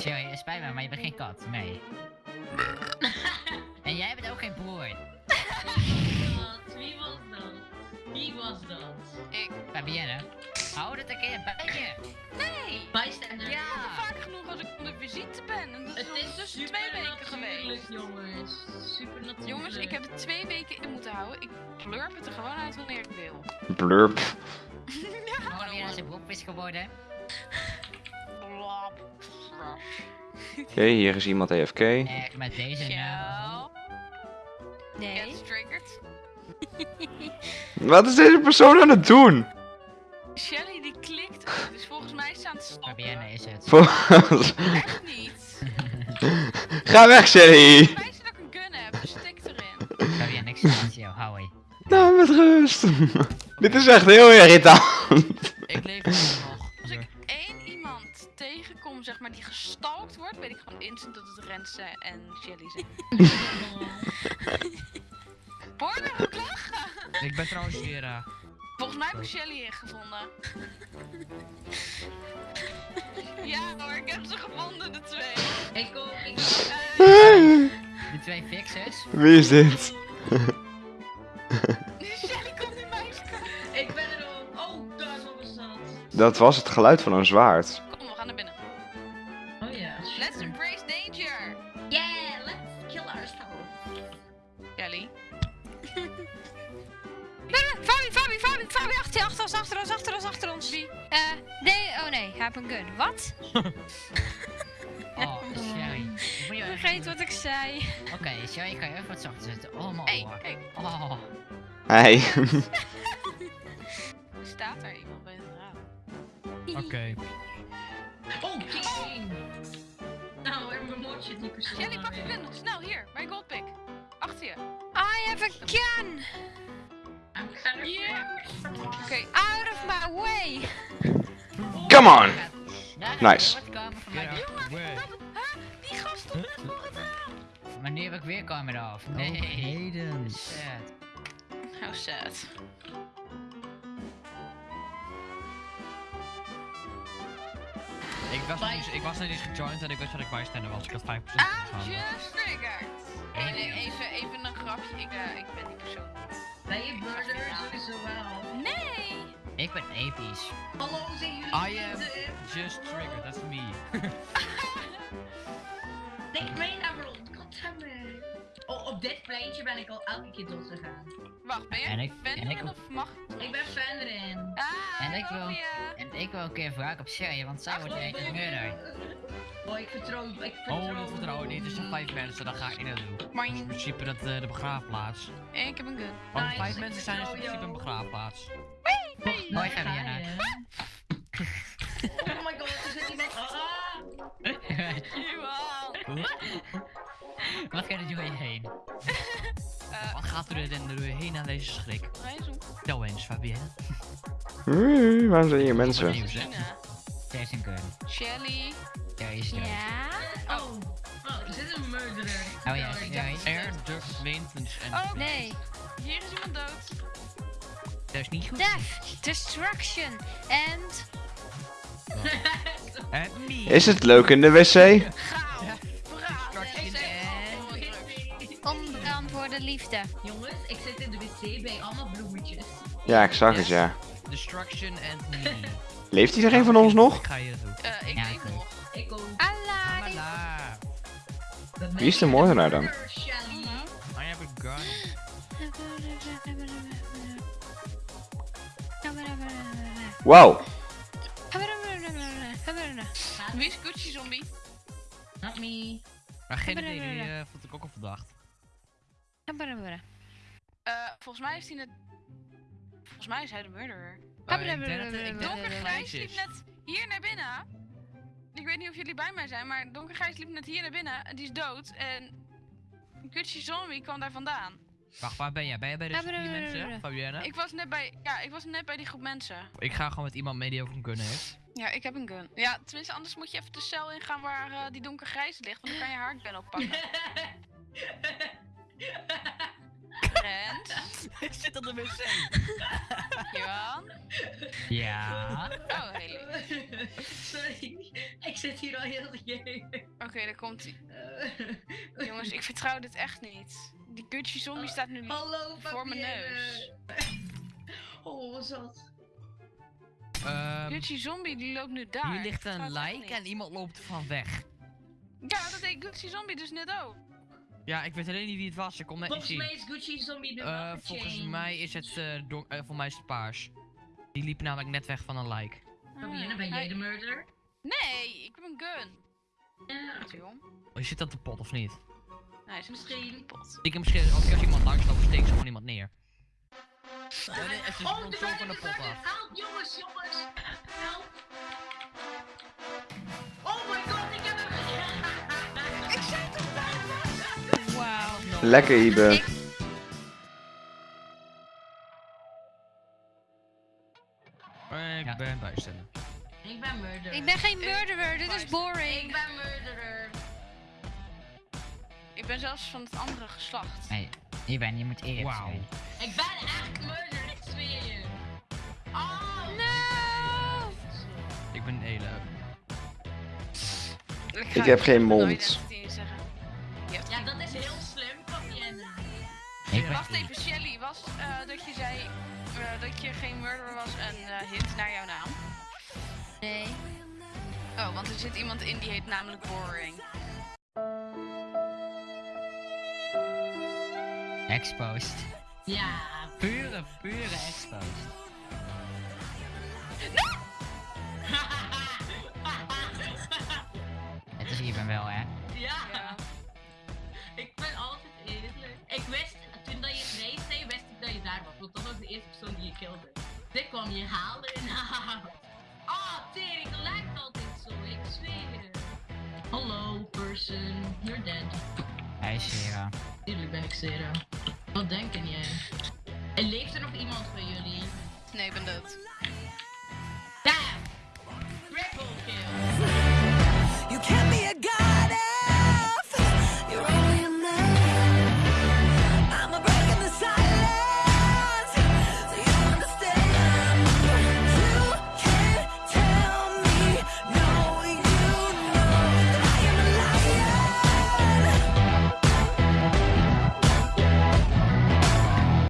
Sorry, het spijt me, maar je bent geen kat. Nee. en jij bent ook geen broer. Wat? Wie was dat? Wie was dat? Ik. Fabienne, hou het een keer bij je. Nee! Bijstander. Ja, vaak genoeg als ik op de visite ben. En dat is Het is dus twee weken geweest. jongens. Super natuurlijk. Jongens, ik heb het twee weken in moeten houden. Ik plurp het er gewoon uit wanneer ik wil. Blurp. Fabienne is een broek is geworden. Oké, hier is iemand AFK. Echt met deze. Shell. Nee. Wat is deze persoon aan het doen? Shelly die klikt. Dus volgens mij is ze aan het stoppen. Fabienne is het. Volgens- Echt niet. Ga weg, Shelly! Wijs dat ik een gun heb, dus stik erin. Fabienne, ik sta met jou. Hou Nou, met rust. Dit is echt heel irritant. Ik leef tegenkom, zeg maar, die gestalkt wordt, weet ik gewoon instant dat het Renze en Shelly zijn. Hoor je ook lachen? Ik ben trouwens weer. eh, Volgens mij heb ik Shelly gevonden. ja hoor, ik heb ze gevonden, de twee. Ik ook. Ik Eh, De twee fixers. Wie is dit? Shelly komt in mijn kant. Ik ben er ook. Oh, daar was dat. Dat was het geluid van een zwaard. Oh heeft een gun. Wat? Oh, Sherry. Vergeet wat ik zei. Oké, Sherry, kan je even wat zachter zetten? Oh, mijn Hey, kijk, Oh. Hey. staat er iemand bij het raam? Oké. Oh, king. Nou, er bemoeit je het niet per se. Shelly, maar pak je gun. Snel, hier, bij Goldpick. Achter je. I have a gun! I'm kind of Yeah. Oké, Out of my way! Come on. Nice. Maar nu heb ik weer kamer af. Oh, Nee. heden. Sad. How sad. Ik was, nog niet, ik was nog niet eens gejoind en ik wist dat ik bijstander was. Ik had 5% I'm just triggered. Even, even een grapje. Ik, eh, ik ben die persoon niet. Ben je murder sowieso wel? Nee! Ik ben episch. Hallo, zijn jullie I am just triggered, that's me. Nee, mee naar rond. Goddammit. Oh, op dit pleintje ben ik al elke keer dood gegaan. Wacht, ben je En ik- fan en ik erin ook. of mag? Ik ben fan erin. Ah, En ik wil-. En ik wil een keer wraak op Sherry, want zij wordt echt een murder. Oh, ik vertrouw, ik vertrouw. Oh, dat vertrouwen niet. Er zijn 5 mensen, dan ga ik niet naartoe. Maar In principe dat, eh, de begraafplaats. ik heb een gun. Want Nice, 5 ik mensen zijn in principe een jou. Begraafplaats. Hoi, Fabiana. Oh my god, er zit iemand. Ah! Johan. Wat gaat er door je heen? Eh, Wat gaat er door je heen aan deze schrik? hij is een Tel eens, Fabienne. Oei, Waarom zijn hier mensen? Zij is een gun. Shelly. Sherry is dood. Ja? Oh, oh, er zit een murderer. Oh ja. Air, Duck, Maintenance en... Oh. Nee. Hier is iemand dood. Dat is niet goed. Death, destruction, and... En me. Is het leuk in de wc? Onbeantwoorde liefde. Jongens, ik zit in de wc bij allemaal bloemetjes. Ja, ik zag het, ja. Destruction and me. Leeft iedereen van ons nog? Ik ga hier naartoe. Eh, ik Ja, leef ik ook. nog. Ik ook. Amala. Wie is de moordenaar dan? Shelly. I have a gun. Wauw. Wie is Gucci Zombie? Not me. Maar geen idee, die eh, vond ik ook al verdacht. Eh, volgens mij is hij net... Volgens mij is hij de murderer. Oh, ik denk dat- het Donkergrijs Grijs liep net hier naar binnen. Ik weet niet of jullie bij mij zijn, maar Donkergrijs liep net hier naar binnen. En die is dood. En Gucci Zombie kwam daar vandaan. Wacht, waar ben jij? Ben jij bij de vier mensen, Fabienne? Ik was net bij... Ja, ik was net bij die groep mensen. Ik ga gewoon met iemand mee die ook een gun heeft. Ja, ik heb een gun. Ja, tenminste, anders moet je even de cel ingaan waar eh, die donkergrijs ligt. Want dan kan je haar gun oppakken. Rent. Ik zit op de wc. Johan. Ja. Oh, heel. Sorry. Ik zit hier al heel game. Oké, daar komt hij. Eh, Jongens, ik vertrouw dit echt niet. Die Gucci zombie staat nu Hallo, voor mijn neus. Oh, wat zat. Ehm, Gucci zombie die loopt nu daar. hier ligt een like niet. en iemand loopt van weg. Ja, dat deed Gucci zombie dus net ook. Ja, ik weet alleen niet wie het was. Ik kon net niet Volgens zien. mij is Gucci Zombie de Eh, wapen volgens mij is het, eh don- eh, voor mij is het paars. Die liep namelijk net weg van een like. Fabienne, ben jij de murder? Nee, ik heb een gun. Joh? Oh, je zit aan de pot of niet? Nee, is Misschien. Pot. Ik heb misschien, als ik als iemand langs loop, steek ze gewoon iemand neer. Ja, nee, het is oh, de zo van murder, de de pot murder. af. Help, jongens, jongens. Help. Oh my god, ik heb hem Ik zei toch daar Wauw. Lekker, Ibe. Ik- Ik Ja. ben bijstellen. Ik ben murderer. Ik ben geen murderer, dit is Ik boring. ben murderer. Ik ben zelfs van het andere geslacht. Nee, je bent, je moet eerlijk Wauw. zijn. Ik ben echt murderer, ik zweer je. Oh, No! Ik ben Ele. Ik, Ik heb geen mond. Je Ja, dat is heel slim, Fabienne. Ik ben Wacht even, Shelly, was eh, dat je zei eh, dat je geen murderer was een eh, hint naar jouw naam? Nee. Oh, want er zit iemand in die heet namelijk Boring. Exposed. Ja. Pure, pure exposed. Het is Iben wel, hè? ja. Ja. Ik ben altijd eerlijk. Ik wist, toen dat je het nee zei, wist ik dat je daar was. Want dat was de eerste persoon die je kilde. Dit kwam je halen. Ah, tering, dat lijkt altijd zo. Ik zweer je. Hallo, person. You're dead. Hij is Sera. Tuurlijk ben ik Sarah. Wat denken jij? Leeft er nog iemand van jullie? Nee, ik ben dood.